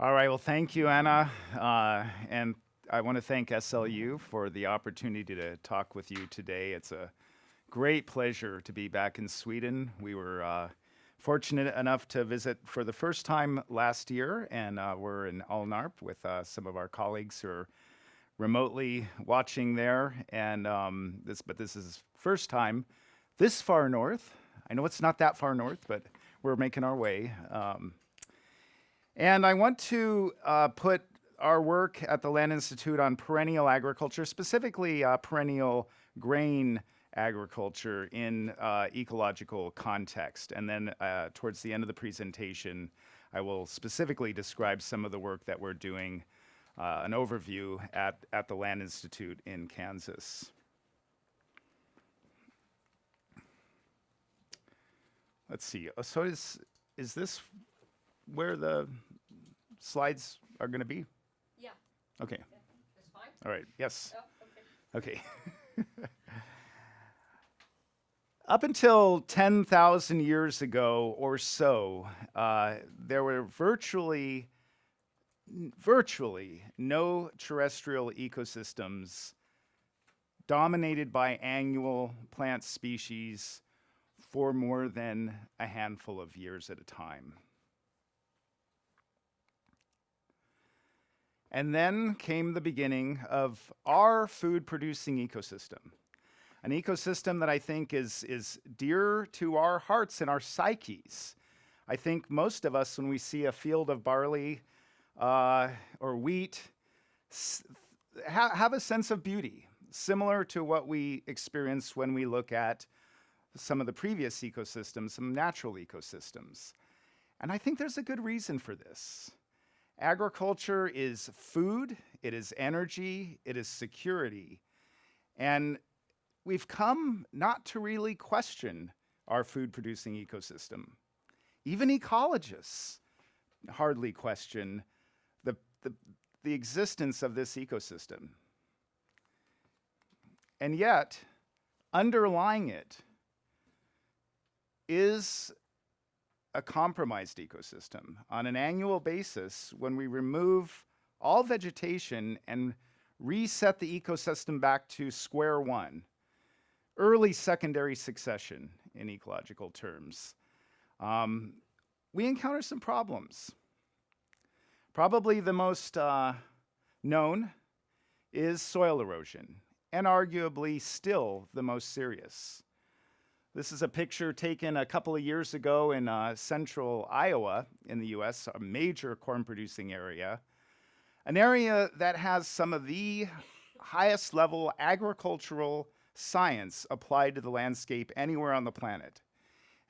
All right, well, thank you, Anna. Uh, and I want to thank SLU for the opportunity to talk with you today. It's a great pleasure to be back in Sweden. We were uh, fortunate enough to visit for the first time last year, and uh, we're in Alnarp with uh, some of our colleagues who are remotely watching there. And um, this, but this is first time this far north. I know it's not that far north, but we're making our way. Um, and I want to uh, put our work at the Land Institute on perennial agriculture, specifically uh, perennial grain agriculture in uh, ecological context. And then uh, towards the end of the presentation, I will specifically describe some of the work that we're doing, uh, an overview at, at the Land Institute in Kansas. Let's see, uh, so is, is this where the slides are going to be? Yeah, Okay, that's fine. all right, yes. Oh, okay. Okay. Up until 10,000 years ago or so, uh, there were virtually, virtually no terrestrial ecosystems dominated by annual plant species for more than a handful of years at a time. And then came the beginning of our food producing ecosystem. An ecosystem that I think is, is dear to our hearts and our psyches. I think most of us, when we see a field of barley uh, or wheat, ha have a sense of beauty, similar to what we experience when we look at some of the previous ecosystems, some natural ecosystems. And I think there's a good reason for this. Agriculture is food, it is energy, it is security. And we've come not to really question our food producing ecosystem. Even ecologists hardly question the, the, the existence of this ecosystem. And yet, underlying it is a compromised ecosystem. On an annual basis, when we remove all vegetation and reset the ecosystem back to square one, early secondary succession in ecological terms, um, we encounter some problems. Probably the most uh, known is soil erosion, and arguably still the most serious. This is a picture taken a couple of years ago in uh, central Iowa in the US, a major corn producing area. An area that has some of the highest level agricultural science applied to the landscape anywhere on the planet.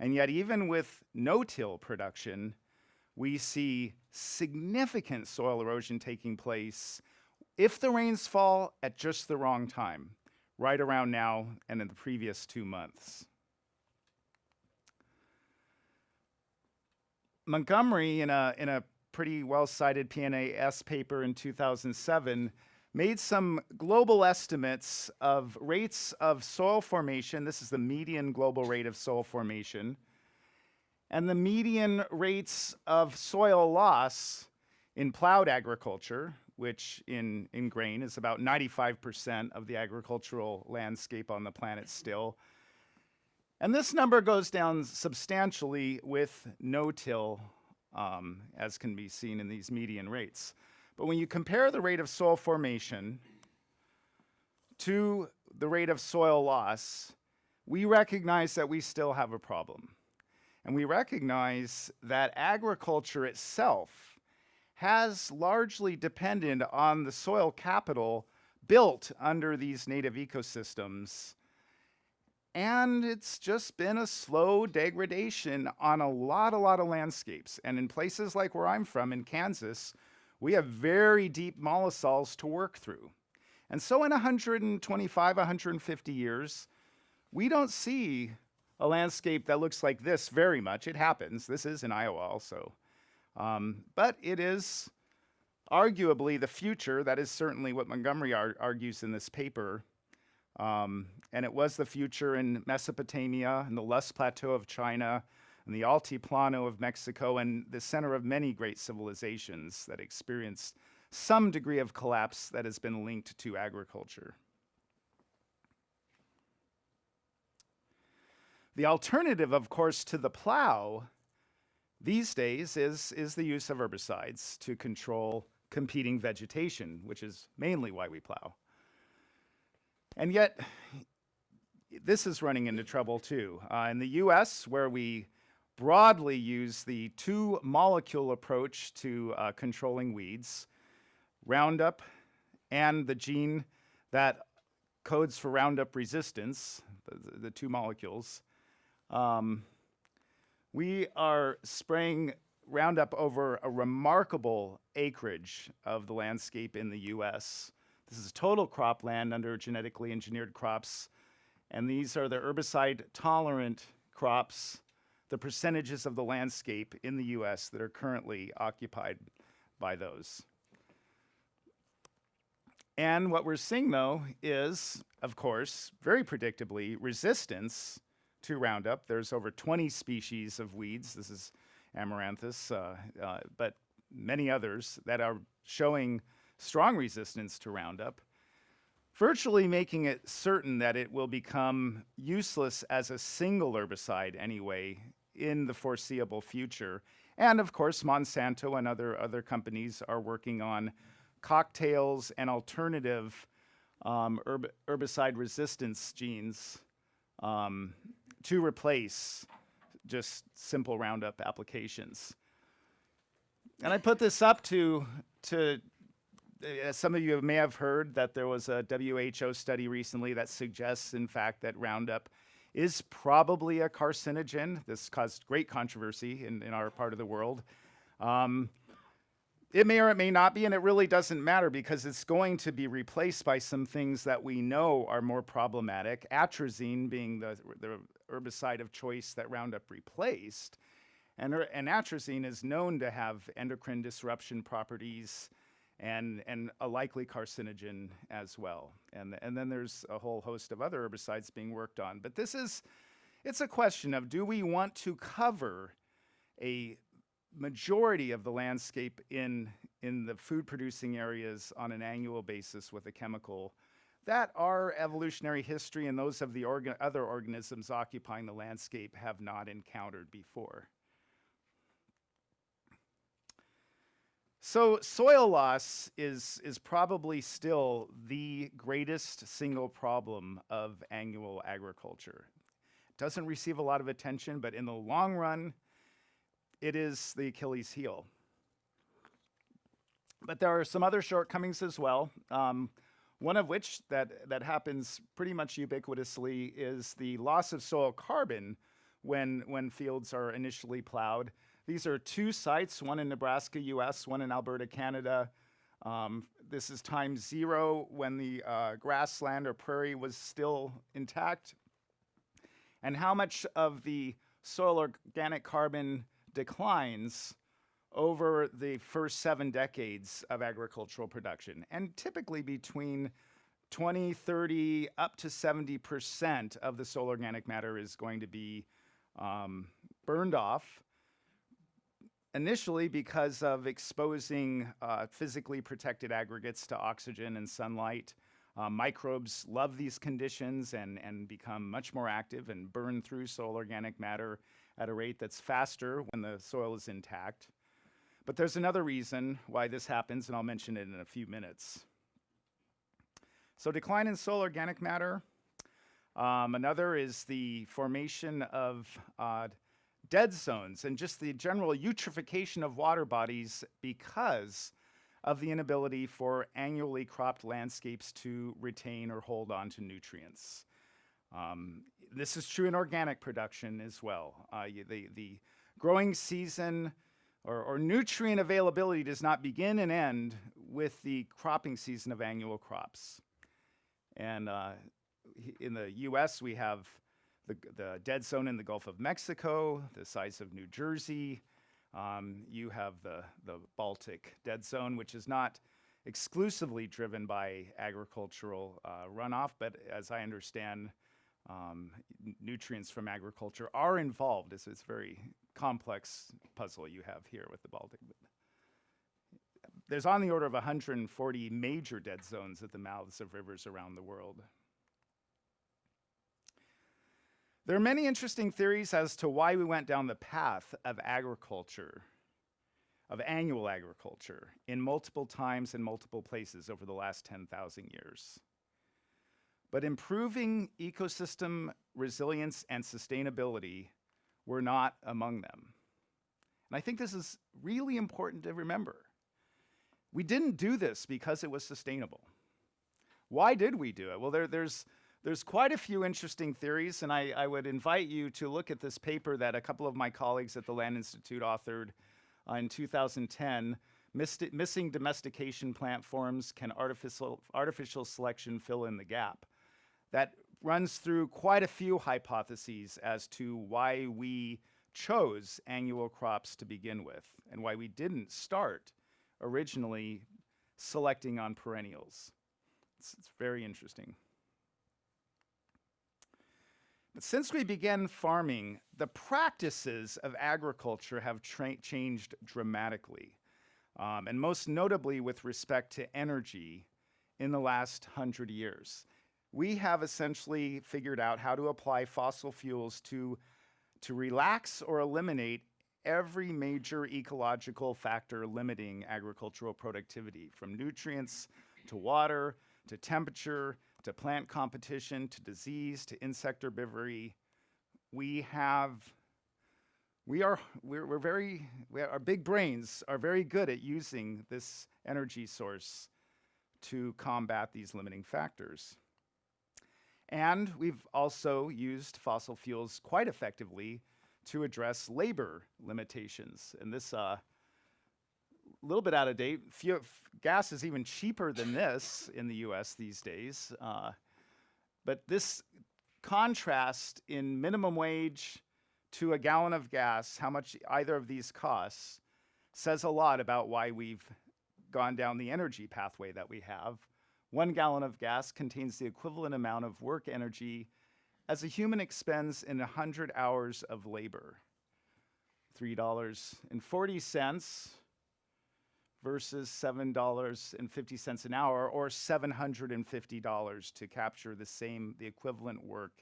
And yet even with no-till production, we see significant soil erosion taking place if the rains fall at just the wrong time, right around now and in the previous two months. Montgomery, in a, in a pretty well-cited PNAS paper in 2007, made some global estimates of rates of soil formation. This is the median global rate of soil formation. And the median rates of soil loss in plowed agriculture, which in, in grain is about 95% of the agricultural landscape on the planet still, and this number goes down substantially with no-till, um, as can be seen in these median rates. But when you compare the rate of soil formation to the rate of soil loss, we recognize that we still have a problem. And we recognize that agriculture itself has largely depended on the soil capital built under these native ecosystems and it's just been a slow degradation on a lot, a lot of landscapes. And in places like where I'm from, in Kansas, we have very deep mollisols to work through. And so in 125, 150 years, we don't see a landscape that looks like this very much. It happens. This is in Iowa also. Um, but it is arguably the future. That is certainly what Montgomery ar argues in this paper. Um, and it was the future in Mesopotamia and the Loess Plateau of China, and the Altiplano of Mexico, and the center of many great civilizations that experienced some degree of collapse that has been linked to agriculture. The alternative, of course, to the plow these days is, is the use of herbicides to control competing vegetation, which is mainly why we plow. And yet, this is running into trouble too. Uh, in the US, where we broadly use the two molecule approach to uh, controlling weeds, Roundup and the gene that codes for Roundup resistance, the, the two molecules, um, we are spraying Roundup over a remarkable acreage of the landscape in the US. This is total cropland under genetically engineered crops, and these are the herbicide tolerant crops, the percentages of the landscape in the US that are currently occupied by those. And what we're seeing though is, of course, very predictably, resistance to Roundup. There's over 20 species of weeds. This is Amaranthus, uh, uh, but many others that are showing strong resistance to Roundup, virtually making it certain that it will become useless as a single herbicide anyway in the foreseeable future. And of course, Monsanto and other, other companies are working on cocktails and alternative um, herb herbicide resistance genes um, to replace just simple Roundup applications. And I put this up to, to uh, some of you may have heard that there was a WHO study recently that suggests, in fact, that Roundup is probably a carcinogen. This caused great controversy in, in our part of the world. Um, it may or it may not be, and it really doesn't matter because it's going to be replaced by some things that we know are more problematic. Atrazine being the, the herbicide of choice that Roundup replaced. And, and atrazine is known to have endocrine disruption properties and, and a likely carcinogen as well. And, and then there's a whole host of other herbicides being worked on. But this is, it's a question of do we want to cover a majority of the landscape in, in the food producing areas on an annual basis with a chemical that our evolutionary history and those of the organ other organisms occupying the landscape have not encountered before. So soil loss is, is probably still the greatest single problem of annual agriculture. It doesn't receive a lot of attention, but in the long run, it is the Achilles heel. But there are some other shortcomings as well. Um, one of which that, that happens pretty much ubiquitously is the loss of soil carbon when, when fields are initially plowed. These are two sites, one in Nebraska, US, one in Alberta, Canada. Um, this is time zero when the uh, grassland or prairie was still intact. And how much of the soil organic carbon declines over the first seven decades of agricultural production. And typically between 20, 30, up to 70% of the soil organic matter is going to be um, burned off initially because of exposing uh, physically protected aggregates to oxygen and sunlight. Uh, microbes love these conditions and, and become much more active and burn through soil organic matter at a rate that's faster when the soil is intact. But there's another reason why this happens, and I'll mention it in a few minutes. So decline in soil organic matter. Um, another is the formation of uh, dead zones and just the general eutrophication of water bodies because of the inability for annually cropped landscapes to retain or hold on to nutrients. Um, this is true in organic production as well. Uh, the, the growing season or, or nutrient availability does not begin and end with the cropping season of annual crops. And uh, in the US, we have the, the dead zone in the Gulf of Mexico, the size of New Jersey. Um, you have the, the Baltic dead zone, which is not exclusively driven by agricultural uh, runoff, but as I understand, um, nutrients from agriculture are involved. It's, it's a very complex puzzle you have here with the Baltic. There's on the order of 140 major dead zones at the mouths of rivers around the world. There are many interesting theories as to why we went down the path of agriculture, of annual agriculture, in multiple times and multiple places over the last 10,000 years. But improving ecosystem resilience and sustainability were not among them. And I think this is really important to remember. We didn't do this because it was sustainable. Why did we do it? Well, there, there's, there's quite a few interesting theories, and I, I would invite you to look at this paper that a couple of my colleagues at the Land Institute authored uh, in 2010 Mist- Missing Domestication Plant Forms Can artificial, artificial Selection Fill in the Gap? That runs through quite a few hypotheses as to why we chose annual crops to begin with and why we didn't start originally selecting on perennials. It's, it's very interesting. But since we began farming, the practices of agriculture have changed dramatically, um, and most notably with respect to energy in the last hundred years. We have essentially figured out how to apply fossil fuels to, to relax or eliminate every major ecological factor limiting agricultural productivity, from nutrients to water to temperature to plant competition to disease to insect herbivory. We have, we are, we're, we're very, we our big brains are very good at using this energy source to combat these limiting factors. And we've also used fossil fuels quite effectively to address labor limitations. And this, uh, little bit out of date, gas is even cheaper than this in the US these days. Uh, but this contrast in minimum wage to a gallon of gas, how much either of these costs, says a lot about why we've gone down the energy pathway that we have. One gallon of gas contains the equivalent amount of work energy as a human expends in 100 hours of labor. $3.40 versus $7.50 an hour or $750 to capture the same, the equivalent work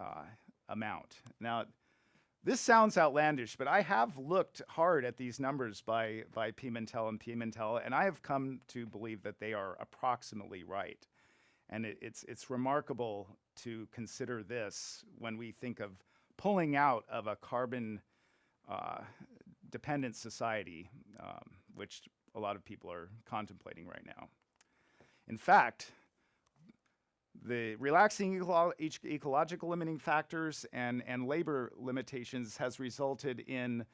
uh, amount. Now, this sounds outlandish, but I have looked hard at these numbers by, by Pimentel and Pimentel, and I have come to believe that they are approximately right. And it, it's, it's remarkable to consider this when we think of pulling out of a carbon uh, dependent society, um, which a lot of people are contemplating right now. In fact, the relaxing eco ecological limiting factors and, and labor limitations has resulted in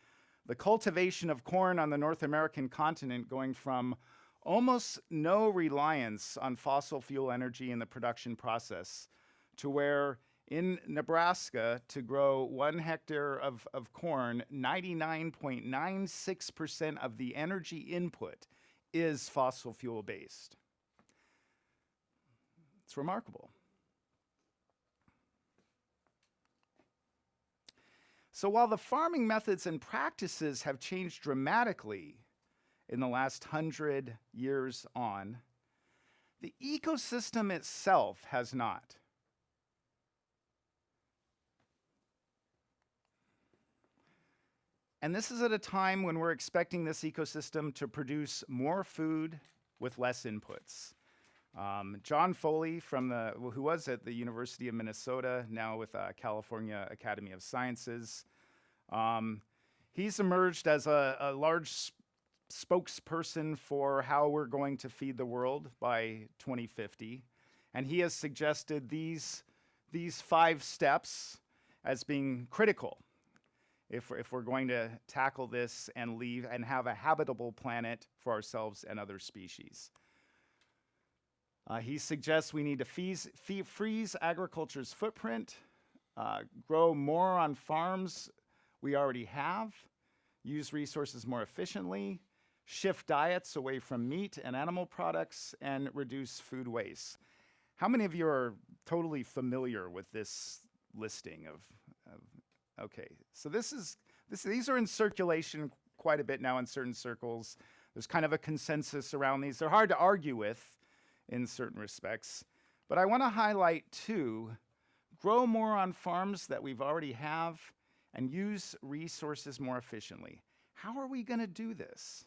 the cultivation of corn on the North American continent going from almost no reliance on fossil fuel energy in the production process to where in Nebraska, to grow one hectare of, of corn, 99.96% of the energy input is fossil fuel based. It's remarkable. So while the farming methods and practices have changed dramatically in the last hundred years on, the ecosystem itself has not. And this is at a time when we're expecting this ecosystem to produce more food with less inputs. Um, Jon Foley, from the, who was at the University of Minnesota, now with uh, California Academy of Sciences, um, he's emerged as a, a large spokesperson for how we're going to feed the world by 2050. And he has suggested these, these five steps as being critical if, if we're going to tackle this and leave and have a habitable planet for ourselves and other species. Uh, he suggests we need to fees, fee, freeze agriculture's footprint, uh, grow more on farms we already have, use resources more efficiently, shift diets away from meat and animal products, and reduce food waste. How many of you are totally familiar with this listing of, of okay, so this is, this, these are in circulation quite a bit now in certain circles. There's kind of a consensus around these. They're hard to argue with in certain respects. But I want to highlight two, grow more on farms that we've already have and use resources more efficiently. How are we going to do this?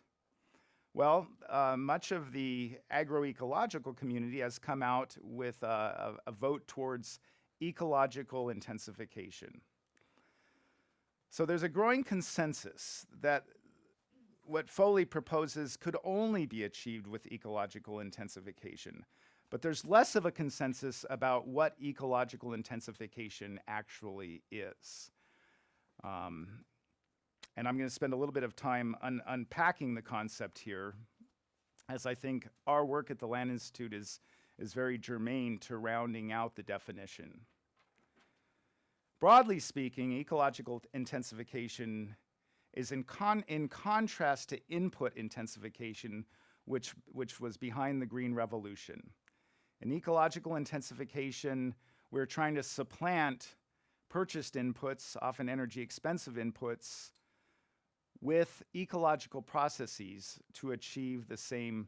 Well, uh, much of the agroecological community has come out with a, a, a vote towards ecological intensification. So there's a growing consensus that what Foley proposes could only be achieved with ecological intensification. But there's less of a consensus about what ecological intensification actually is. Um, and I'm going to spend a little bit of time un unpacking the concept here, as I think our work at the Land Institute is, is very germane to rounding out the definition. Broadly speaking, ecological intensification is in, con in contrast to input intensification, which, which was behind the Green Revolution. In ecological intensification, we're trying to supplant purchased inputs, often energy expensive inputs, with ecological processes to achieve the same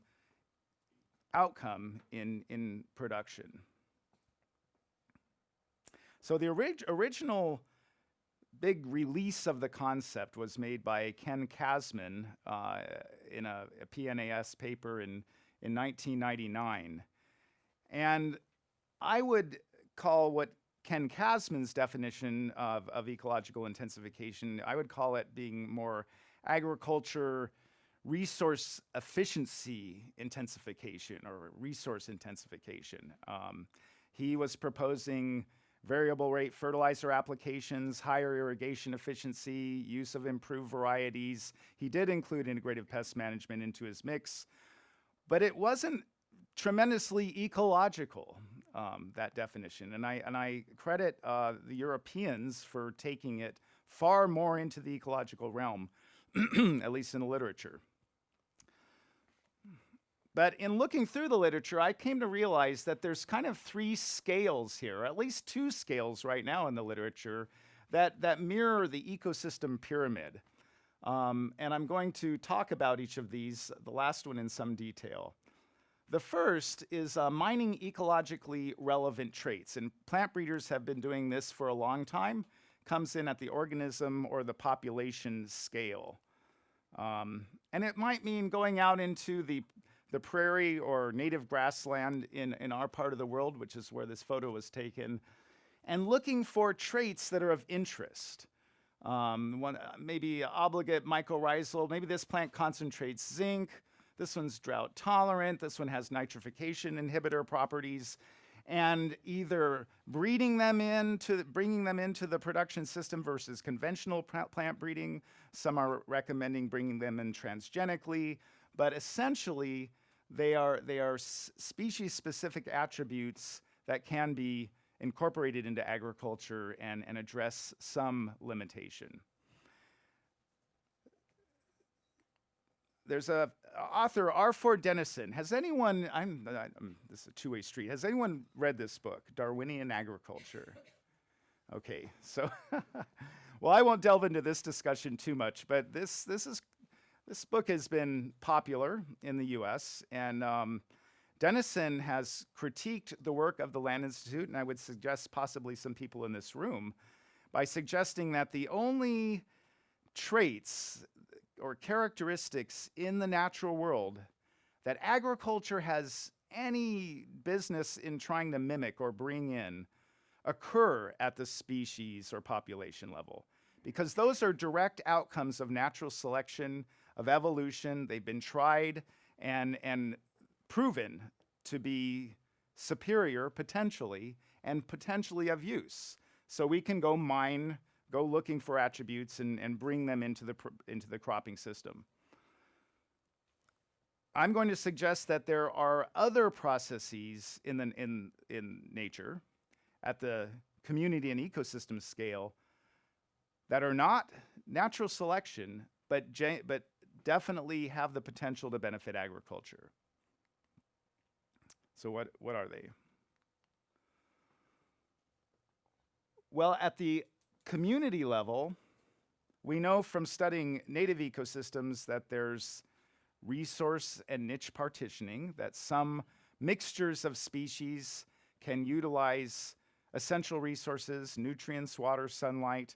outcome in, in production. So the orig original big release of the concept was made by Ken Cassman uh, in a, a, PNAS paper in, in 1999. And I would call what Ken Cassman's definition of, of ecological intensification, I would call it being more agriculture resource efficiency intensification or resource intensification. Um, he was proposing variable rate fertilizer applications, higher irrigation efficiency, use of improved varieties. He did include integrative pest management into his mix, but it wasn't tremendously ecological um, that definition. And I, and I credit uh, the Europeans for taking it far more into the ecological realm, at least in the literature. But in looking through the literature, I came to realize that there's kind of three scales here, at least two scales right now in the literature that, that mirror the ecosystem pyramid. Um, and I'm going to talk about each of these, the last one in some detail. The first is uh, mining ecologically relevant traits, and plant breeders have been doing this for a long time. Comes in at the organism or the population scale. Um, and it might mean going out into the, the prairie or native grassland in, in our part of the world, which is where this photo was taken, and looking for traits that are of interest. Um, one, uh, maybe obligate mycorrhizal, maybe this plant concentrates zinc, this one's drought tolerant. This one has nitrification inhibitor properties. And either breeding them into, bringing them into the production system versus conventional plant breeding. Some are recommending bringing them in transgenically. But essentially, they are, they are species-specific attributes that can be incorporated into agriculture and, and address some limitation. there's a author Arthur Denison. Has anyone? I'm, I'm this is a two-way street. Has anyone read this book, Darwinian Agriculture? Okay, so well, I won't delve into this discussion too much, but this this is this book has been popular in the U.S. and um, Denison has critiqued the work of the Land Institute, and I would suggest possibly some people in this room by suggesting that the only traits or characteristics in the natural world that agriculture has any business in trying to mimic or bring in occur at the species or population level because those are direct outcomes of natural selection, of evolution. They've been tried and, and proven to be superior potentially and potentially of use. So we can go mine go looking for attributes and, and bring them into the, into the cropping system. I'm going to suggest that there are other processes in, the, in, in nature at the community and ecosystem scale that are not natural selection, but, but definitely have the potential to benefit agriculture. So what, what are they? Well, at the community level, we know from studying native ecosystems that there's resource and niche partitioning, that some mixtures of species can utilize essential resources, nutrients, water, sunlight,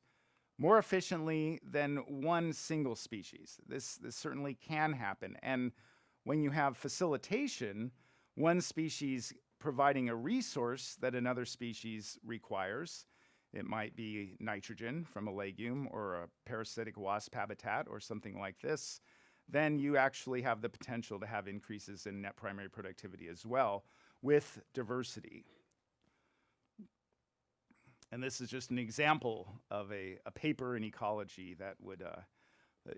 more efficiently than one single species. This, this certainly can happen. And when you have facilitation, one species providing a resource that another species requires, it might be nitrogen from a legume or a parasitic wasp habitat or something like this, then you actually have the potential to have increases in net primary productivity as well with diversity. And this is just an example of a, a paper in ecology that would, uh,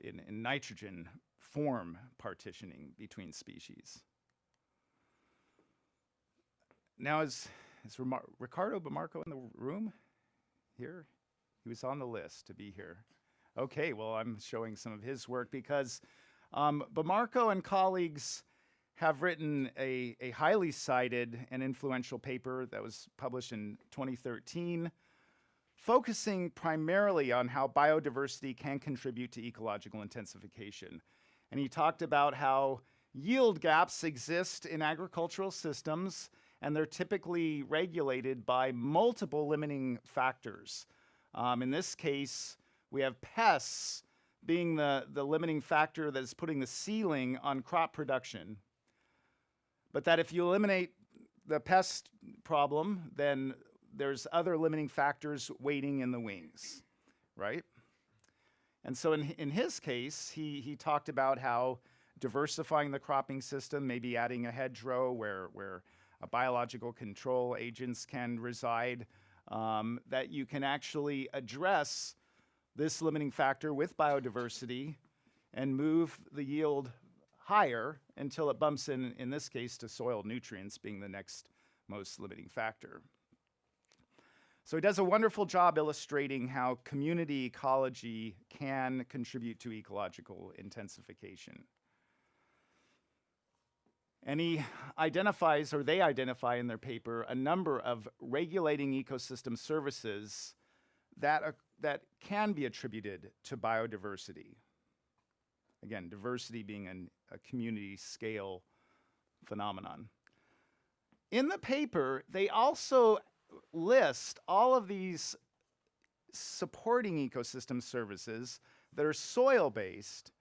in, in nitrogen, form partitioning between species. Now, is, is Riccardo Bommarco in the room here? He was on the list to be here. Okay, well, I'm showing some of his work because um, Bommarco and colleagues have written a, a highly cited and influential paper that was published in 2013 focusing primarily on how biodiversity can contribute to ecological intensification. And he talked about how yield gaps exist in agricultural systems and they're typically regulated by multiple limiting factors. Um, in this case, we have pests being the, the limiting factor that is putting the ceiling on crop production. But that if you eliminate the pest problem, then there's other limiting factors waiting in the wings, right? And so in, in his case, he, he talked about how diversifying the cropping system, maybe adding a hedgerow where, where biological control agents can reside, um, that you can actually address this limiting factor with biodiversity and move the yield higher until it bumps in, in this case, to soil nutrients being the next most limiting factor. So he does a wonderful job illustrating how community ecology can contribute to ecological intensification. And he identifies, or they identify in their paper, a number of regulating ecosystem services that, uh, that can be attributed to biodiversity. Again, diversity being an, a community scale phenomenon. In the paper, they also list all of these supporting ecosystem services that are soil based.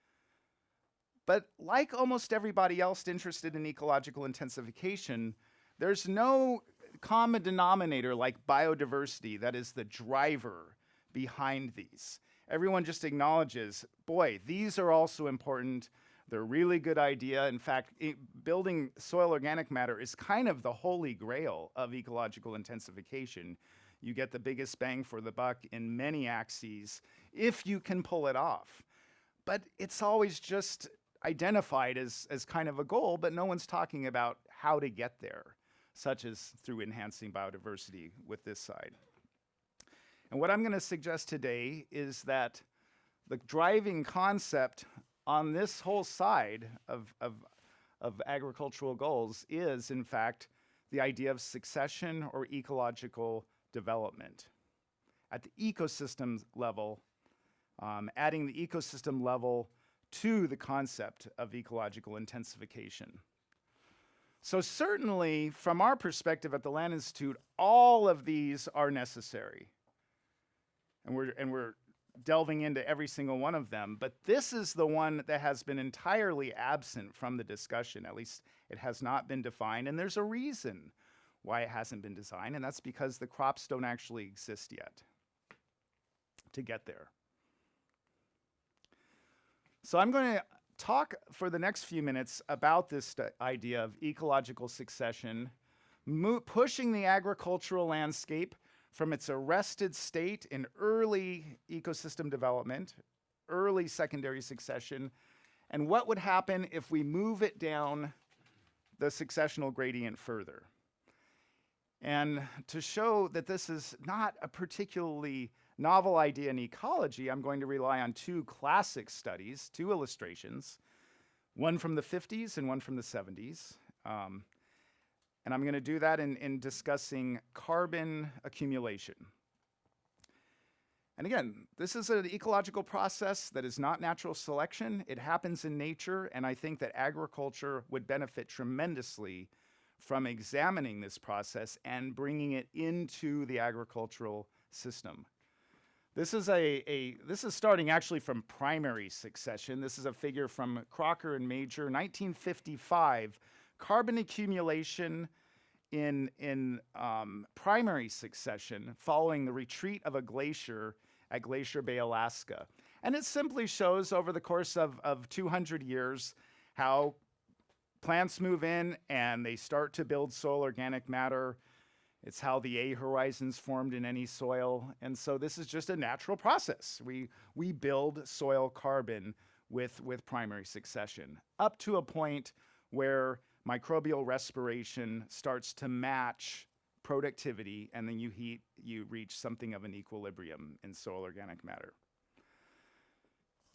But like almost everybody else interested in ecological intensification, there's no common denominator like biodiversity that is the driver behind these. Everyone just acknowledges, boy, these are also important. They're a really good idea. In fact, it, building soil organic matter is kind of the holy grail of ecological intensification. You get the biggest bang for the buck in many axes if you can pull it off. But it's always just identified as, as kind of a goal, but no one's talking about how to get there, such as through enhancing biodiversity with this side. And what I'm going to suggest today is that the driving concept on this whole side of, of, of agricultural goals is, in fact, the idea of succession or ecological development. At the ecosystem level, um, adding the ecosystem level to the concept of ecological intensification. So certainly, from our perspective at the Land Institute, all of these are necessary. And we're, and we're delving into every single one of them, but this is the one that has been entirely absent from the discussion. At least it has not been defined, and there's a reason why it hasn't been designed, and that's because the crops don't actually exist yet to get there. So I'm going to talk for the next few minutes about this idea of ecological succession, pushing the agricultural landscape from its arrested state in early ecosystem development, early secondary succession, and what would happen if we move it down the successional gradient further. And to show that this is not a particularly novel idea in ecology, I'm going to rely on two classic studies, two illustrations, one from the 50s and one from the 70s. Um, and I'm going to do that in, in discussing carbon accumulation. And again, this is an ecological process that is not natural selection. It happens in nature, and I think that agriculture would benefit tremendously from examining this process and bringing it into the agricultural system. This is a, a this is starting actually from primary succession. This is a figure from Crocker and Major, 1955. Carbon accumulation in in um, primary succession following the retreat of a glacier at Glacier Bay, Alaska, and it simply shows over the course of of 200 years how plants move in and they start to build soil organic matter it's how the A horizons formed in any soil. And so this is just a natural process. We, we build soil carbon with, with primary succession up to a point where microbial respiration starts to match productivity and then you heat, you reach something of an equilibrium in soil organic matter.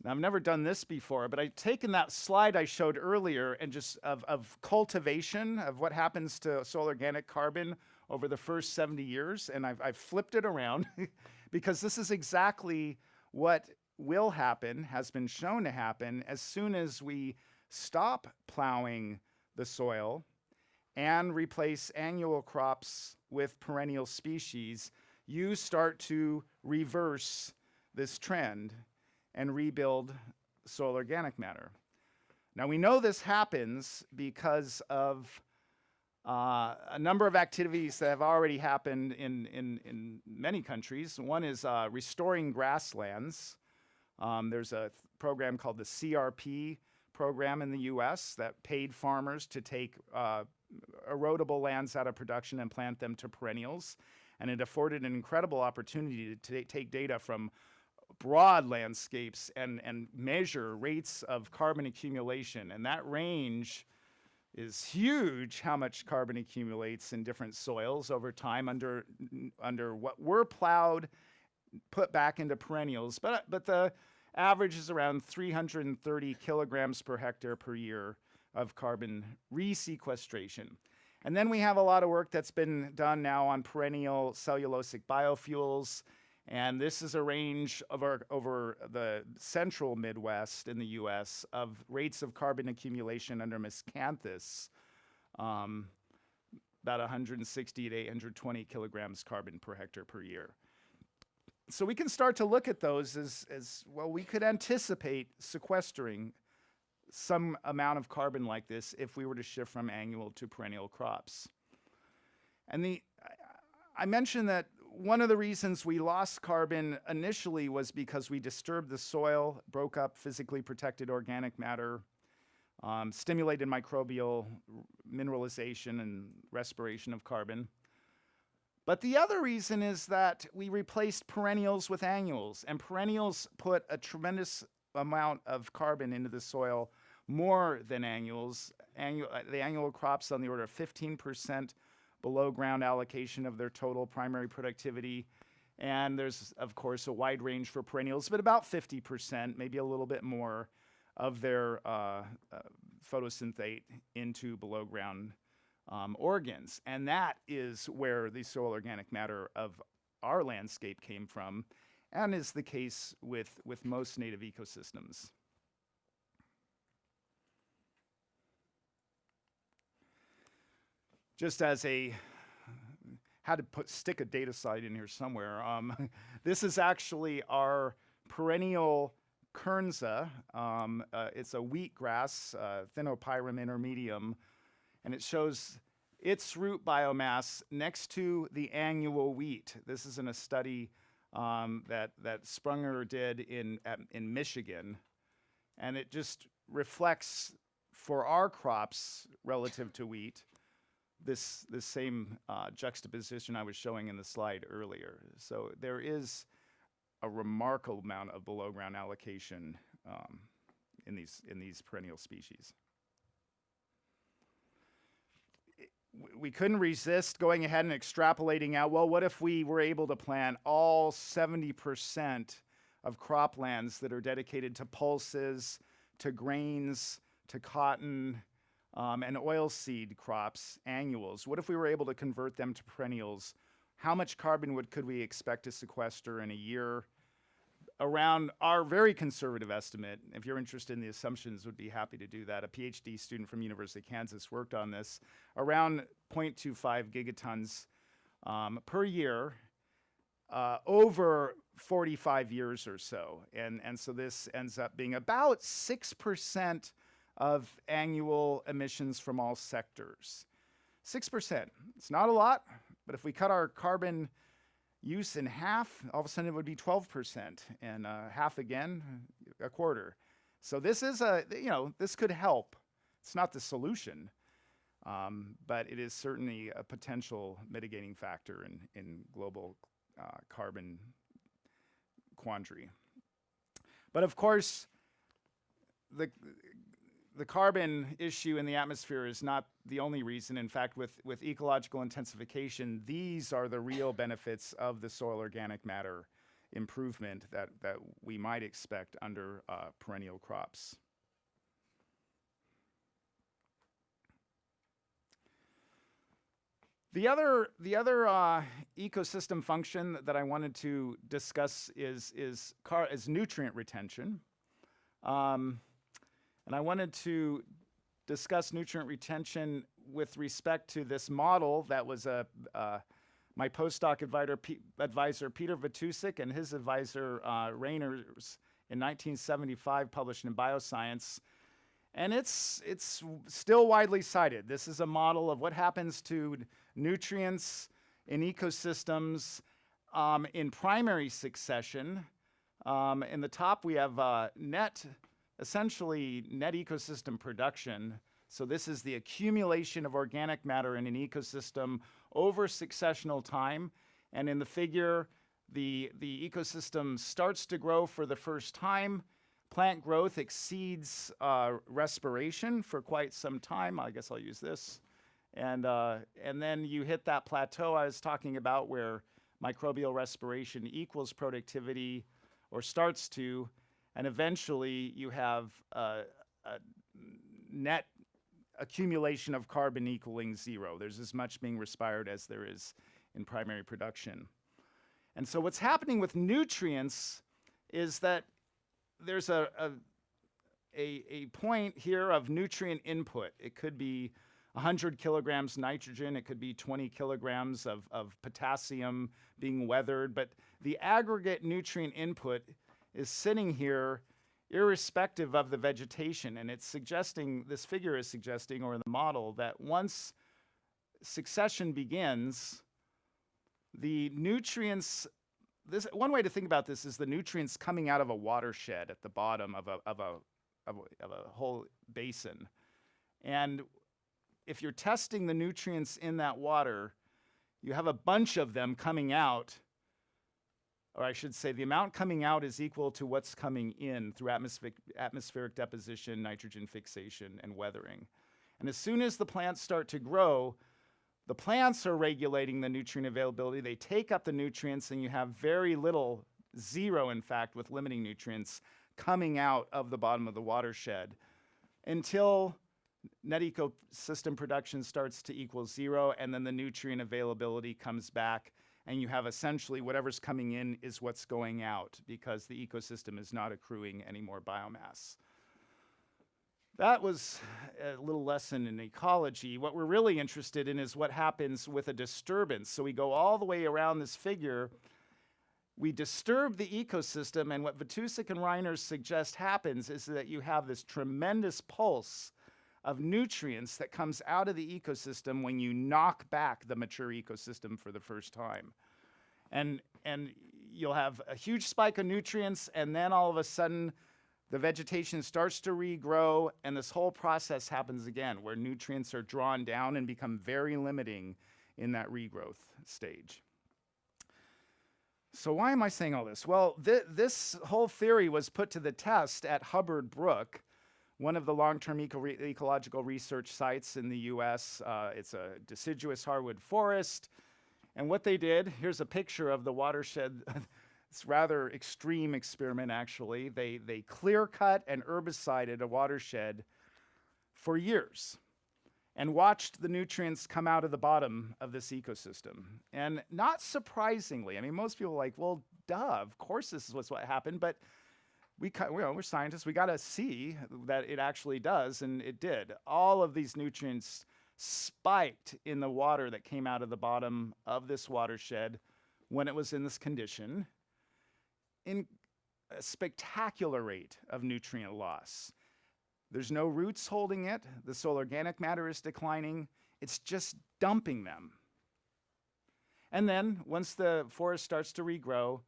Now, I've never done this before, but I've taken that slide I showed earlier and just of, of cultivation, of what happens to soil organic carbon over the first 70 years, and I've, I've flipped it around because this is exactly what will happen, has been shown to happen, as soon as we stop plowing the soil and replace annual crops with perennial species, you start to reverse this trend and rebuild soil organic matter. Now we know this happens because of uh, a number of activities that have already happened in, in, in many countries. One is uh, restoring grasslands. Um, there's a program called the CRP program in the US that paid farmers to take uh, erodible lands out of production and plant them to perennials. And it afforded an incredible opportunity to take data from broad landscapes and, and measure rates of carbon accumulation. And that range is huge how much carbon accumulates in different soils over time under, under what were plowed, put back into perennials. But, but the average is around 330 kilograms per hectare per year of carbon resequestration. And then we have a lot of work that's been done now on perennial cellulosic biofuels, and this is a range over, over the central Midwest in the US of rates of carbon accumulation under miscanthus, um, about 160 to 820 kilograms carbon per hectare per year. So we can start to look at those as, as well, we could anticipate sequestering some amount of carbon like this if we were to shift from annual to perennial crops. And the, I, mentioned that one of the reasons we lost carbon initially was because we disturbed the soil, broke up physically protected organic matter, um, stimulated microbial mineralization and respiration of carbon. But the other reason is that we replaced perennials with annuals, and perennials put a tremendous amount of carbon into the soil, more than annuals. Annual, uh, the annual crops on the order of 15% below ground allocation of their total primary productivity. And there's, of course, a wide range for perennials, but about 50%, maybe a little bit more, of their uh, uh, photosynthate into below ground um, organs. And that is where the soil organic matter of our landscape came from, and is the case with, with most native ecosystems. just as a had to put stick a data site in here somewhere. Um, this is actually our perennial kernza. Um, uh, it's a wheatgrass, uh, Thinopyrum intermedium, and it shows its root biomass next to the annual wheat. This is in a study um, that that Sprunger did in at, in Michigan, and it just reflects for our crops relative to wheat this, this same uh, juxtaposition I was showing in the slide earlier. So there is a remarkable amount of below ground allocation um, in, these, in these perennial species. We couldn't resist going ahead and extrapolating out, well, what if we were able to plant all 70% of croplands that are dedicated to pulses, to grains, to cotton, um, and oilseed crops, annuals. What if we were able to convert them to perennials? How much carbon would, could we expect to sequester in a year? Around our very conservative estimate. If you're interested in the assumptions, would be happy to do that. A PhD student from University of Kansas worked on this. Around 0.25 gigatons um, per year uh, over 45 years or so. And, and so this ends up being about 6% of annual emissions from all sectors. 6%. It's not a lot, but if we cut our carbon use in half, all of a sudden it would be 12%, and uh, half again, a quarter. So this is a, you know, this could help. It's not the solution, um, but it is certainly a potential mitigating factor in, in global uh, carbon quandary. But of course, the, the carbon issue in the atmosphere is not the only reason. In fact, with, with ecological intensification, these are the real benefits of the soil organic matter improvement that, that we might expect under uh, perennial crops. The other, the other uh, ecosystem function that I wanted to discuss is, is, car is nutrient retention. Um, and I wanted to discuss nutrient retention with respect to this model that was a, uh, my postdoc advisor, advisor Peter Vitousek and his advisor uh, Reiners in 1975 published in Bioscience. And it's, it's still widely cited. This is a model of what happens to nutrients in ecosystems um, in primary succession. Um, in the top, we have uh, net essentially net ecosystem production. So this is the accumulation of organic matter in an ecosystem over successional time. And in the figure, the, the ecosystem starts to grow for the first time. Plant growth exceeds uh, respiration for quite some time. I guess I'll use this. And, uh, and then you hit that plateau I was talking about where microbial respiration equals productivity or starts to, and eventually you have a, a net accumulation of carbon equaling zero. There's as much being respired as there is in primary production. And so what's happening with nutrients is that there's a, a, a, a point here of nutrient input. It could be 100 kilograms nitrogen, it could be 20 kilograms of, of potassium being weathered, but the aggregate nutrient input is sitting here irrespective of the vegetation. And it's suggesting, this figure is suggesting, or in the model, that once succession begins, the nutrients, this, one way to think about this is the nutrients coming out of a watershed at the bottom of a, of a, of a, of a whole basin. And if you're testing the nutrients in that water, you have a bunch of them coming out or I should say the amount coming out is equal to what's coming in through atmospheric, atmospheric deposition, nitrogen fixation, and weathering. And as soon as the plants start to grow, the plants are regulating the nutrient availability. They take up the nutrients and you have very little, zero in fact, with limiting nutrients coming out of the bottom of the watershed until net ecosystem production starts to equal zero and then the nutrient availability comes back and you have essentially whatever's coming in is what's going out because the ecosystem is not accruing any more biomass. That was a little lesson in ecology. What we're really interested in is what happens with a disturbance. So we go all the way around this figure. We disturb the ecosystem, and what Vitousek and Reiners suggest happens is that you have this tremendous pulse of nutrients that comes out of the ecosystem when you knock back the mature ecosystem for the first time. And, and you'll have a huge spike of nutrients and then all of a sudden the vegetation starts to regrow and this whole process happens again where nutrients are drawn down and become very limiting in that regrowth stage. So why am I saying all this? Well, th this whole theory was put to the test at Hubbard Brook one of the long-term eco re ecological research sites in the US. Uh, it's a deciduous hardwood forest. And what they did, here's a picture of the watershed. it's rather extreme experiment, actually. They, they clear-cut and herbicided a watershed for years and watched the nutrients come out of the bottom of this ecosystem. And not surprisingly, I mean, most people are like, well, duh, of course this is what's what happened, but we, you know, we're scientists. We got to see that it actually does, and it did. All of these nutrients spiked in the water that came out of the bottom of this watershed when it was in this condition in a spectacular rate of nutrient loss. There's no roots holding it. The soil organic matter is declining. It's just dumping them. And then once the forest starts to regrow,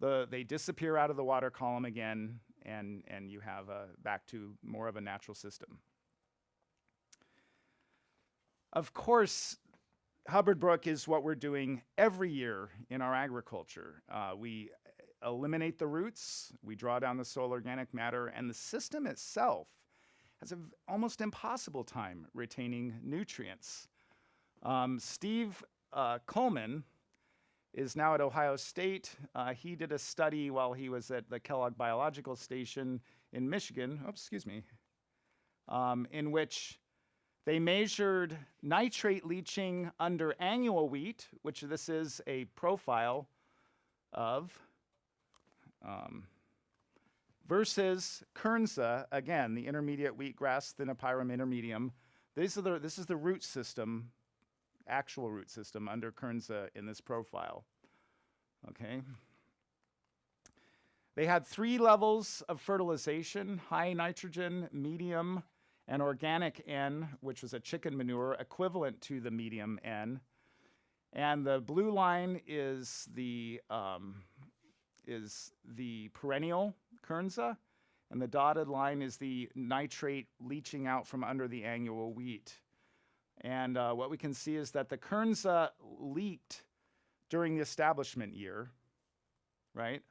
the, they disappear out of the water column again, and, and you have a, back to more of a natural system. Of course, Hubbard Brook is what we're doing every year in our agriculture. Uh, we eliminate the roots, we draw down the soil organic matter, and the system itself has an almost impossible time retaining nutrients. Um, Steve uh, Culman is now at Ohio State. Uh, he did a study while he was at the Kellogg Biological Station in Michigan, oops, excuse me, um, in which they measured nitrate leaching under annual wheat, which this is a profile of, um, versus Kernza, again, the intermediate wheatgrass Thinopyrum intermedium. These are the, this is the root system, actual root system under Kernza in this profile. Okay. They had three levels of fertilization, high nitrogen, medium, and organic N, which was a chicken manure equivalent to the medium N. And the blue line is the, um, is the perennial Kernza, and the dotted line is the nitrate leaching out from under the annual wheat. And uh, what we can see is that the Kernza leaked during the establishment year, right?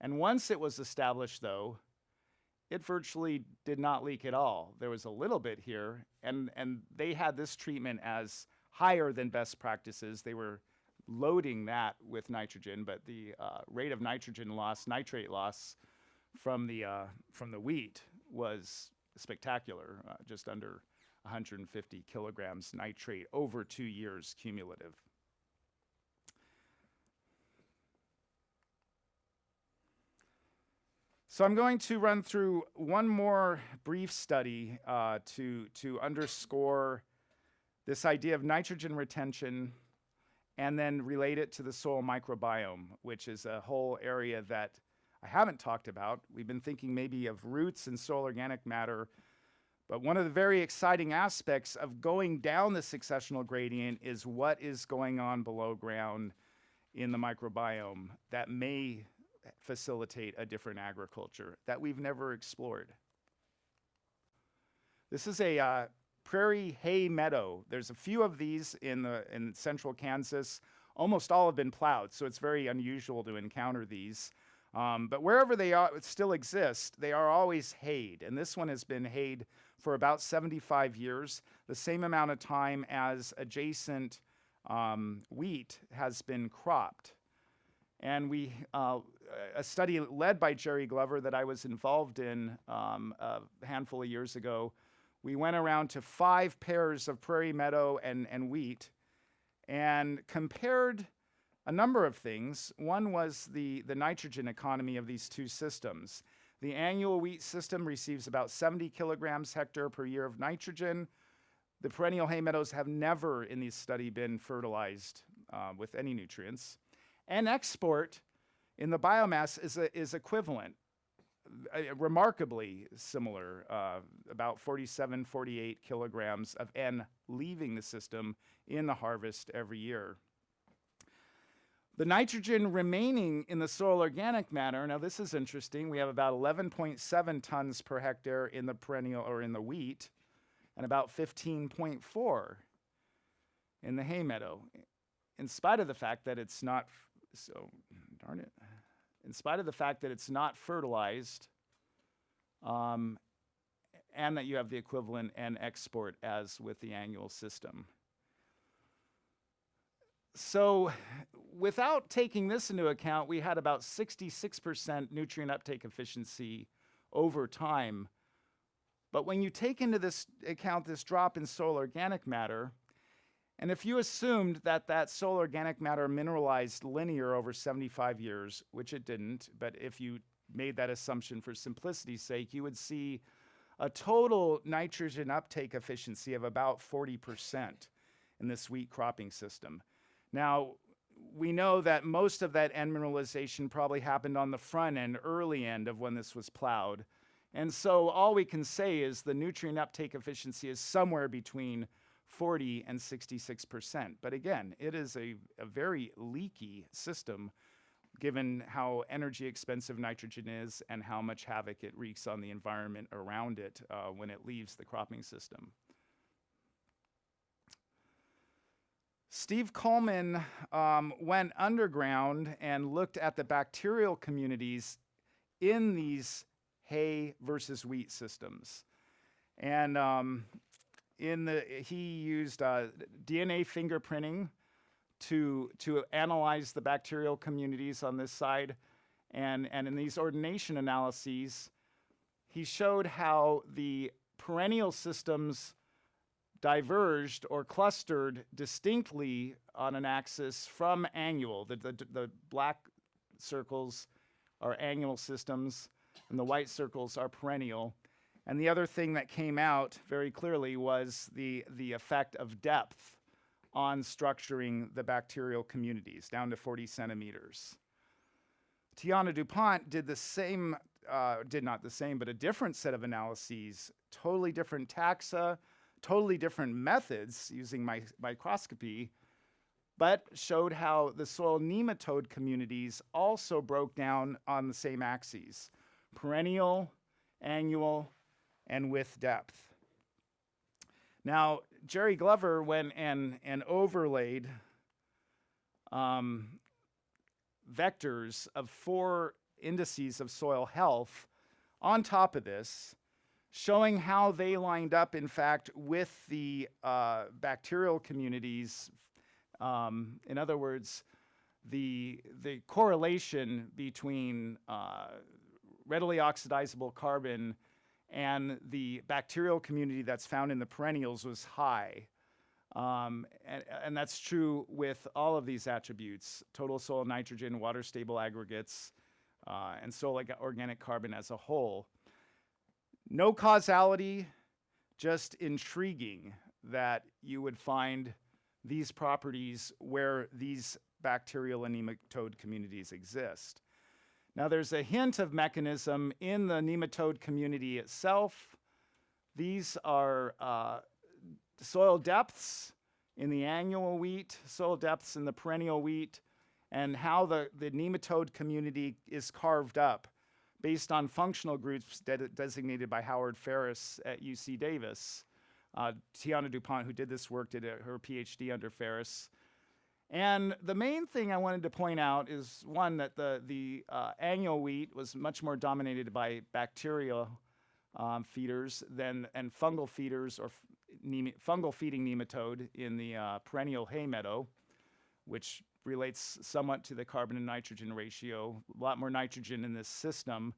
And once it was established, though, it virtually did not leak at all. There was a little bit here, and, and they had this treatment as higher than best practices. They were loading that with nitrogen, but the uh, rate of nitrogen loss, nitrate loss from the, uh, from the wheat was spectacular, uh, just under 150 kilograms nitrate over two years cumulative. So I'm going to run through one more brief study uh, to, to underscore this idea of nitrogen retention and then relate it to the soil microbiome, which is a whole area that I haven't talked about. We've been thinking maybe of roots and soil organic matter, but one of the very exciting aspects of going down the successional gradient is what is going on below ground in the microbiome that may facilitate a different agriculture that we've never explored. This is a uh, prairie hay meadow. There's a few of these in, the, in central Kansas. Almost all have been plowed, so it's very unusual to encounter these. Um, but wherever they are, still exist, they are always hayed. And this one has been hayed for about 75 years, the same amount of time as adjacent um, wheat has been cropped. And we, uh, a study led by Jerry Glover that I was involved in um, a handful of years ago, we went around to five pairs of prairie meadow and, and wheat and compared a number of things. One was the, the nitrogen economy of these two systems. The annual wheat system receives about 70 kilograms hectare per year of nitrogen. The perennial hay meadows have never in this study been fertilized uh, with any nutrients. And export in the biomass is, a, is equivalent, uh, remarkably similar, uh, about 47, 48 kilograms of N leaving the system in the harvest every year. The nitrogen remaining in the soil organic matter, now this is interesting, we have about 11.7 tons per hectare in the perennial or in the wheat, and about 15.4 in the hay meadow, in spite of the fact that it's not, so darn it, in spite of the fact that it's not fertilized, um, and that you have the equivalent and export as with the annual system. So without taking this into account, we had about 66% nutrient uptake efficiency over time. But when you take into this account this drop in soil organic matter, And if you assumed that that soil organic matter mineralized linear over 75 years, which it didn't, but if you made that assumption for simplicity's sake, you would see a total nitrogen uptake efficiency of about 40% in this wheat cropping system. Now, we know that most of that end mineralization probably happened on the front end, early end of when this was plowed. And so all we can say is the nutrient uptake efficiency is somewhere between 40 and 66%. But again, it is a, a very leaky system given how energy expensive nitrogen is and how much havoc it wreaks on the environment around it uh, when it leaves the cropping system. Steve Culman um, went underground and looked at the bacterial communities in these hay versus wheat systems. And um, in the, he used uh, DNA fingerprinting to, to analyze the bacterial communities on this side. And, and in these ordination analyses, he showed how the perennial systems diverged or clustered distinctly on an axis from annual. The, the, the black circles are annual systems, and the white circles are perennial. And the other thing that came out very clearly was the, the effect of depth on structuring the bacterial communities down to 40 centimeters. Tianna DuPont did the same, uh, did not the same, but a different set of analyses, totally different taxa, totally different methods using my, microscopy, but showed how the soil nematode communities also broke down on the same axes, perennial, annual, and with depth. Now, Jerry Glover went and, and overlaid um, vectors of four indices of soil health on top of this, showing how they lined up, in fact, with the uh, bacterial communities. Um, in other words, the, the correlation between uh, readily oxidizable carbon and the bacterial community that's found in the perennials was high. Um, and, and, that's true with all of these attributes, total soil nitrogen, water stable aggregates, uh, and soil organic carbon as a whole. No causality, just intriguing that you would find these properties where these bacterial nematode communities exist. Now there's a hint of mechanism in the nematode community itself. These are uh, soil depths in the annual wheat, soil depths in the perennial wheat, and how the, the nematode community is carved up based on functional groups de designated by Howard Ferris at UC Davis. Uh, Tianna DuPont, who did this work, did a, her PhD under Ferris. And the main thing I wanted to point out is one that the, the uh, annual wheat was much more dominated by bacterial um, feeders than and fungal feeders or fungal feeding nematode in the uh, perennial hay meadow, which relates somewhat to the carbon and nitrogen ratio, a lot more nitrogen in this system.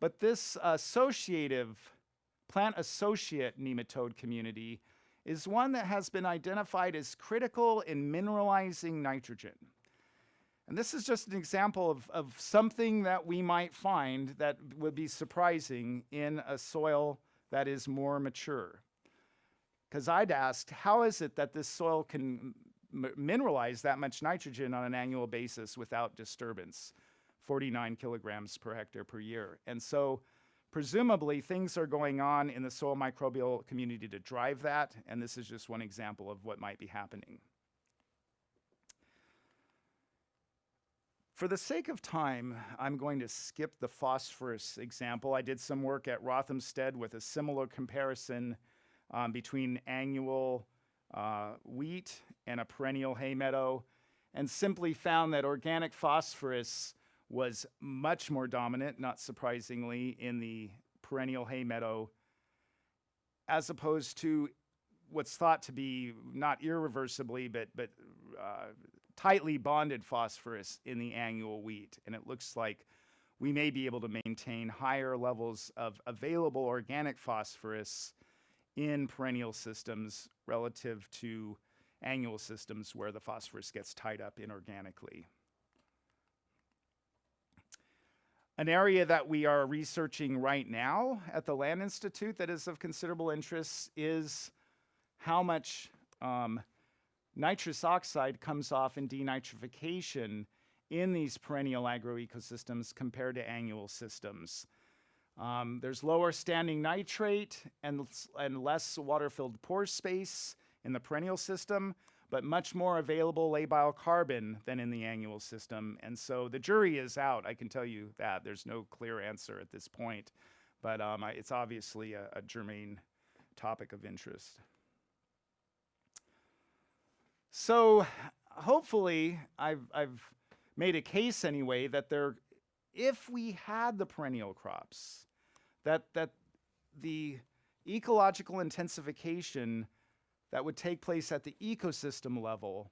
But this associative, plant associate nematode community is one that has been identified as critical in mineralizing nitrogen. And this is just an example of, of something that we might find that would be surprising in a soil that is more mature. Because I'd asked, how is it that this soil can mineralize that much nitrogen on an annual basis without disturbance? 49 kilograms per hectare per year. And so Presumably, things are going on in the soil microbial community to drive that, and this is just one example of what might be happening. For the sake of time, I'm going to skip the phosphorus example. I did some work at Rothamsted with a similar comparison um, between annual uh, wheat and a perennial hay meadow, and simply found that organic phosphorus was much more dominant, not surprisingly, in the perennial hay meadow, as opposed to what's thought to be not irreversibly, but, but uh, tightly bonded phosphorus in the annual wheat. And it looks like we may be able to maintain higher levels of available organic phosphorus in perennial systems relative to annual systems where the phosphorus gets tied up inorganically. An area that we are researching right now at the Land Institute that is of considerable interest is how much um, nitrous oxide comes off in denitrification in these perennial agroecosystems compared to annual systems. Um, there's lower standing nitrate and, and less water-filled pore space in the perennial system, but much more available labile carbon than in the annual system. And so the jury is out, I can tell you that. There's no clear answer at this point, but um, I, it's obviously a, a germane topic of interest. So hopefully I've, I've made a case anyway that there, if we had the perennial crops, that, that the ecological intensification that would take place at the ecosystem level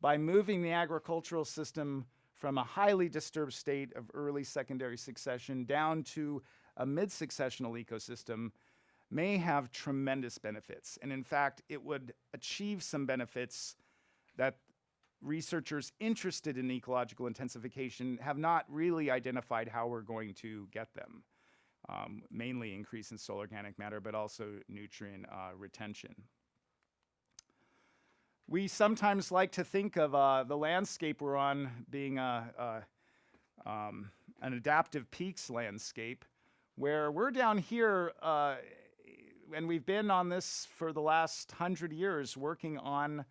by moving the agricultural system from a highly disturbed state of early secondary succession down to a mid-successional ecosystem may have tremendous benefits. And in fact, it would achieve some benefits that researchers interested in ecological intensification have not really identified how we're going to get them. Um, mainly increase in soil organic matter, but also nutrient uh, retention. We sometimes like to think of uh, the landscape we're on being a, a, um, an adaptive peaks landscape, where we're down here, uh, and we've been on this for the last hundred years, working on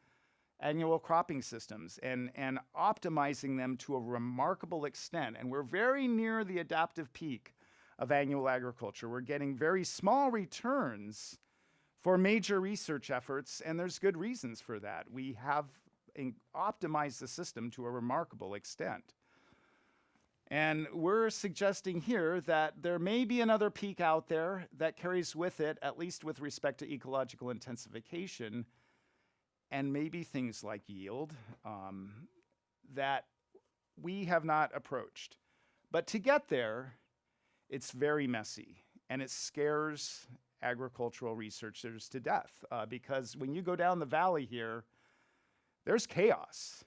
annual cropping systems and, and optimizing them to a remarkable extent. And we're very near the adaptive peak of annual agriculture. We're getting very small returns for major research efforts, and there's good reasons for that. We have optimized the system to a remarkable extent. And we're suggesting here that there may be another peak out there that carries with it, at least with respect to ecological intensification, and maybe things like yield um, that we have not approached. But to get there, it's very messy and it scares agricultural researchers to death uh, because when you go down the valley here, there's chaos.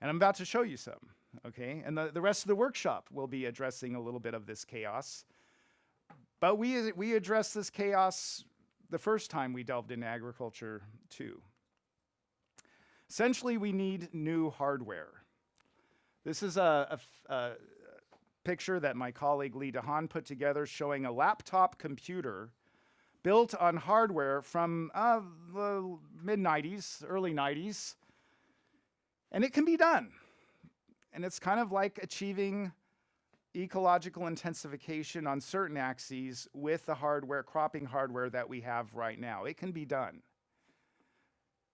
And I'm about to show you some, okay? And the, the rest of the workshop will be addressing a little bit of this chaos. But we, we addressed this chaos the first time we delved into agriculture, too. Essentially, we need new hardware. This is a, a a picture that my colleague Lee DeHaan put together showing a laptop computer built on hardware from uh, the mid 90s, early 90s. And it can be done. And it's kind of like achieving ecological intensification on certain axes with the hardware, cropping hardware that we have right now. It can be done.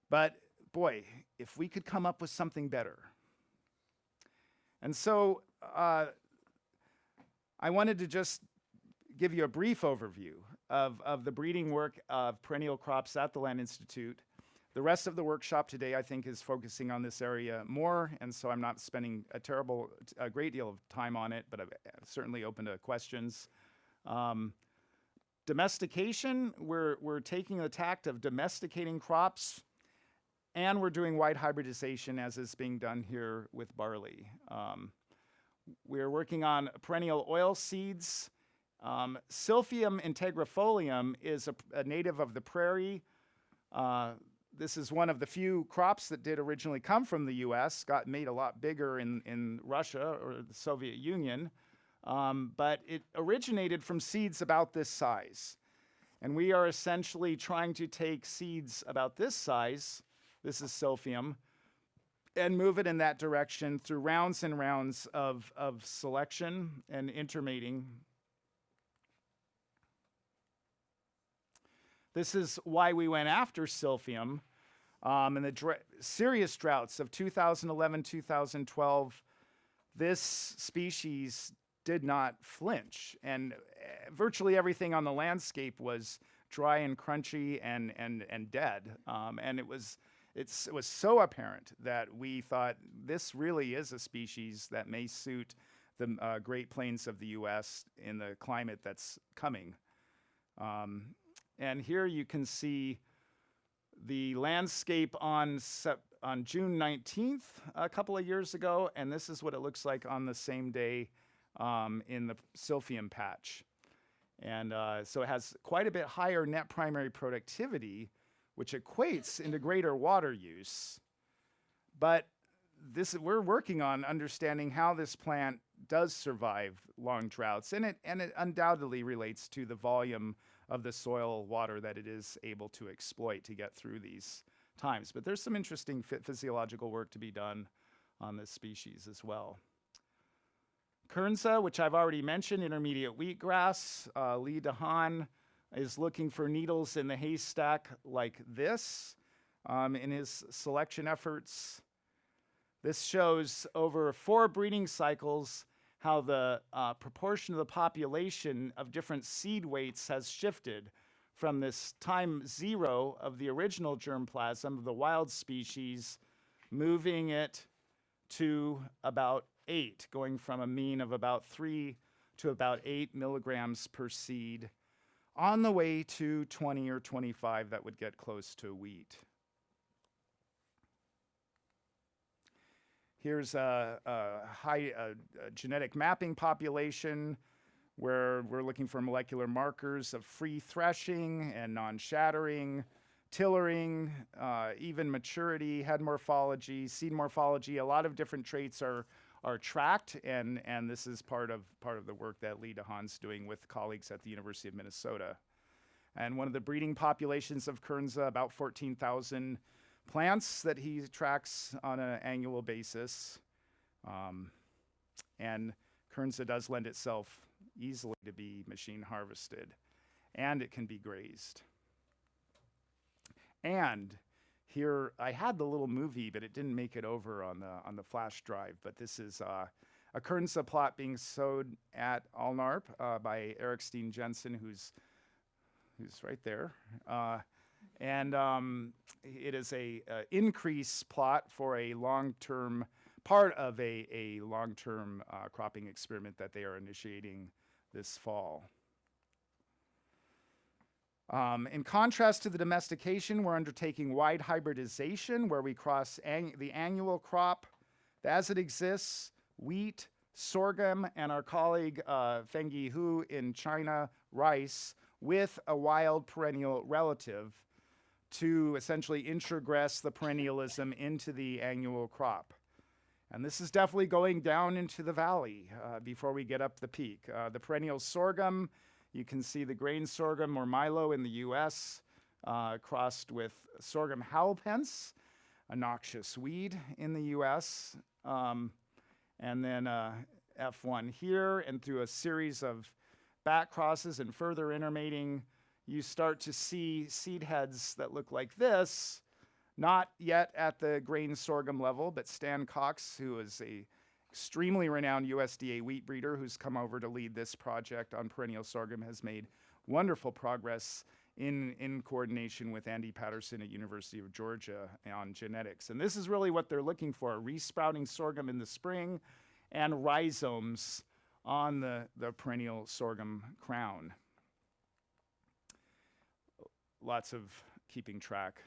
But boy, if we could come up with something better. And so uh, I wanted to just give you a brief overview of, of the breeding work of perennial crops at the Land Institute. The rest of the workshop today, I think, is focusing on this area more, and so I'm not spending a terrible, a great deal of time on it, but I'm certainly open to questions. Um, domestication, we're, we're taking the tact of domesticating crops, and we're doing wide hybridization as is being done here with barley. Um, we're working on perennial oil seeds. Um, Silphium integrifolium is a, a native of the prairie. Uh, this is one of the few crops that did originally come from the US, got made a lot bigger in, in Russia or the Soviet Union, um, but it originated from seeds about this size. And we are essentially trying to take seeds about this size, this is Silphium, and move it in that direction through rounds and rounds of, of selection and intermating. This is why we went after Silphium. Um, in the dra- serious droughts of 2011, 2012, this species did not flinch. And uh, virtually everything on the landscape was dry and crunchy and, and, and dead. Um, and it was, it's, it was so apparent that we thought this really is a species that may suit the uh, Great Plains of the US in the climate that's coming. Um, and here you can see the landscape on on June 19th a couple of years ago, and this is what it looks like on the same day um, in the Silphium patch. And uh, so it has quite a bit higher net primary productivity, which equates into greater water use. But this we're working on understanding how this plant does survive long droughts, and it and it undoubtedly relates to the volume of the soil water that it is able to exploit to get through these times. But there's some interesting phy- physiological work to be done on this species as well. Kernza, which I've already mentioned, intermediate wheatgrass. Uh, Lee DeHaan is looking for needles in the haystack like this um, in his selection efforts. This shows over four breeding cycles how the uh, proportion of the population of different seed weights has shifted from this time zero of the original germplasm of the wild species, moving it to about eight, going from a mean of about three to about eight milligrams per seed, on the way to 20 or 25 that would get close to wheat. Here's a, a high a, a genetic mapping population where we're looking for molecular markers of free threshing and non-shattering, tillering, uh, even maturity, head morphology, seed morphology. A lot of different traits are are tracked, and and this is part of part of the work that Lee DeHaan's doing with colleagues at the University of Minnesota. And one of the breeding populations of Kernza, about 14,000 plants that he tracks on an annual basis. Um, and Kernza does lend itself easily to be machine harvested, and it can be grazed. And here I had the little movie, but it didn't make it over on the on the flash drive. But this is uh, a Kernza plot being sewed at Alnarp uh, by Erik Steen Jensen, who's who's right there. Uh, and um, it is a, a increase plot for a long-term part of a, a long-term uh, cropping experiment that they are initiating this fall. Um, in contrast to the domestication, we're undertaking wide hybridization where we cross the annual crop as it exists, wheat, sorghum, and our colleague uh, Fengyi Hu in China, rice, with a wild perennial relative to essentially introgress the perennialism into the annual crop. And this is definitely going down into the valley uh, before we get up the peak. Uh, the perennial sorghum, you can see the grain sorghum or milo in the US, uh, crossed with sorghum halepense, a noxious weed in the US, um, and then uh, F1 here, and through a series of back crosses and further intermating, you start to see seed heads that look like this, not yet at the grain sorghum level, but Stan Cox, who is a extremely renowned USDA wheat breeder who's come over to lead this project on perennial sorghum, has made wonderful progress in, in coordination with Andy Paterson at University of Georgia on genetics. And this is really what they're looking for, resprouting sorghum in the spring and rhizomes on the, the perennial sorghum crown. Lots of keeping track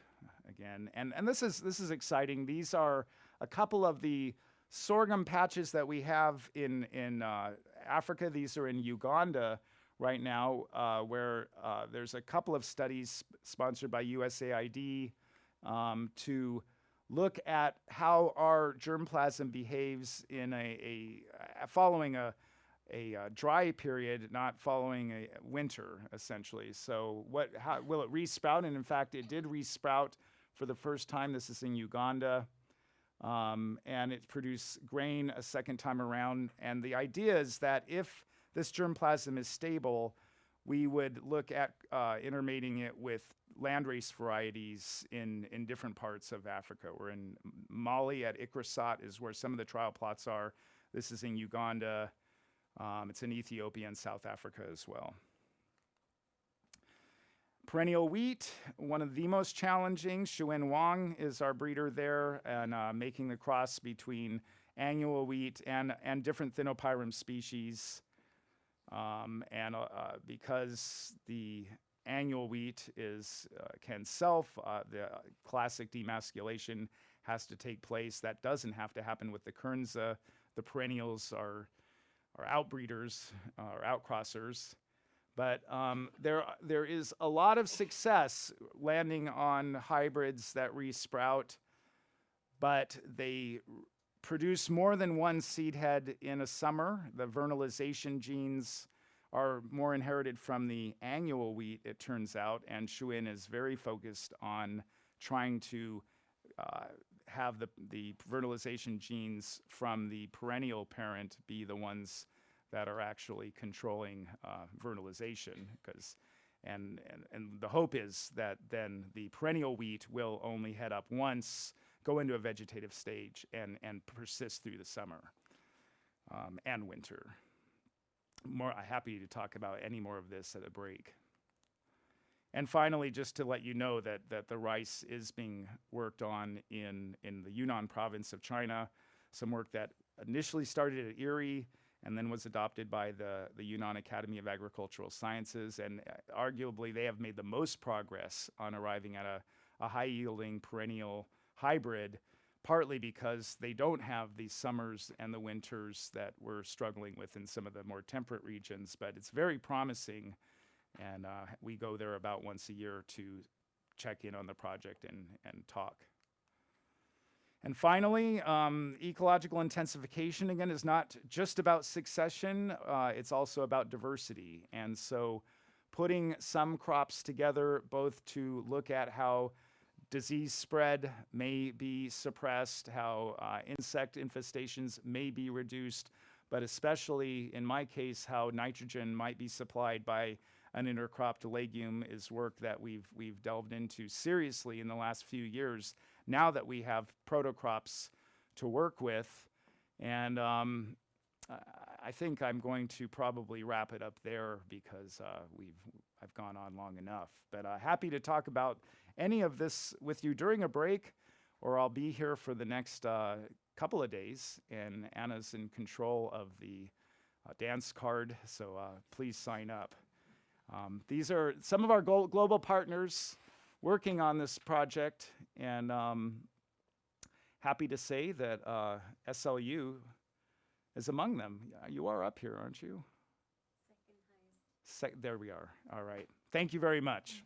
again. And, and this, is, this is exciting. These are a couple of the sorghum patches that we have in, in uh, Africa. These are in Uganda right now, uh, where uh, there's a couple of studies sponsored by USAID um, to look at how our germplasm behaves in a, a uh, following a, a uh, dry period, not following a winter, essentially. So, what how, will it resprout? And in fact, it did resprout for the first time. This is in Uganda. Um, and it produced grain a second time around. And the idea is that if this germplasm is stable, we would look at uh, intermating it with landrace varieties in, in different parts of Africa. We're in Mali at ICRISAT is where some of the trial plots are. This is in Uganda. Um, it's in Ethiopia and South Africa as well. Perennial wheat, one of the most challenging. Shuwen Wang is our breeder there and uh, making the cross between annual wheat and, and different Thinopyrum species. Um, and uh, uh, because the annual wheat is uh, can self. Uh, the classic demasculation has to take place. That doesn't have to happen with the Kernza. The perennials are are outbreeders uh, or outcrossers. But um, there, there is a lot of success landing on hybrids that resprout, but they produce more than one seed head in a summer. The vernalization genes are more inherited from the annual wheat, it turns out, and Shuwen is very focused on trying to uh, have the, the vernalization genes from the perennial parent be the ones that are actually controlling uh, vernalization because and, and and the hope is that then the perennial wheat will only head up once go into a vegetative stage and and persist through the summer um, and winter. More happy to talk about any more of this at a break. And finally, just to let you know that, that the rice is being worked on in, in the Yunnan province of China, some work that initially started at IRRI and then was adopted by the, the Yunnan Academy of Agricultural Sciences. And uh, arguably, they have made the most progress on arriving at a, a high yielding perennial hybrid, partly because they don't have the summers and the winters that we're struggling with in some of the more temperate regions. But it's very promising and uh, we go there about once a year to check in on the project and, and talk. And finally, um, ecological intensification again is not just about succession, uh, it's also about diversity. And so putting some crops together both to look at how disease spread may be suppressed, how uh, insect infestations may be reduced, but especially in my case, how nitrogen might be supplied by an intercropped legume is work that we've we've delved into seriously in the last few years. Now that we have protocrops to work with, and um, I- think I'm going to probably wrap it up there because uh, we've I've gone on long enough. But uh, happy to talk about any of this with you during a break, or I'll be here for the next uh, couple of days. And Anna's in control of the uh, dance card, so uh, please sign up. Um, these are some of our global partners working on this project, and um, happy to say that uh, SLU is among them. You are up here, aren't you? Second highest. there we are. All right. Thank you very much.